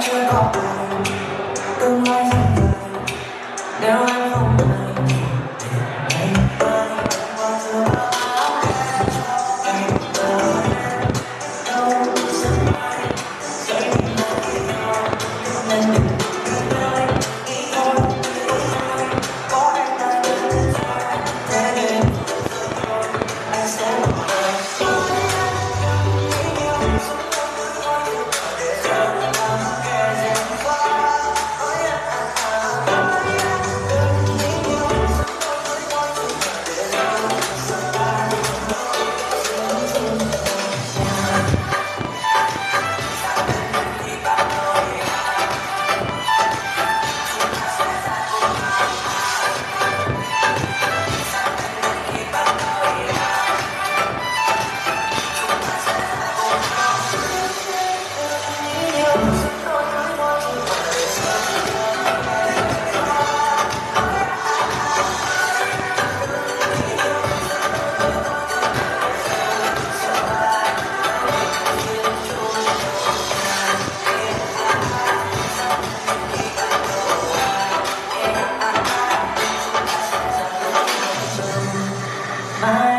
trôi qua tương lai dần dần nếu em 다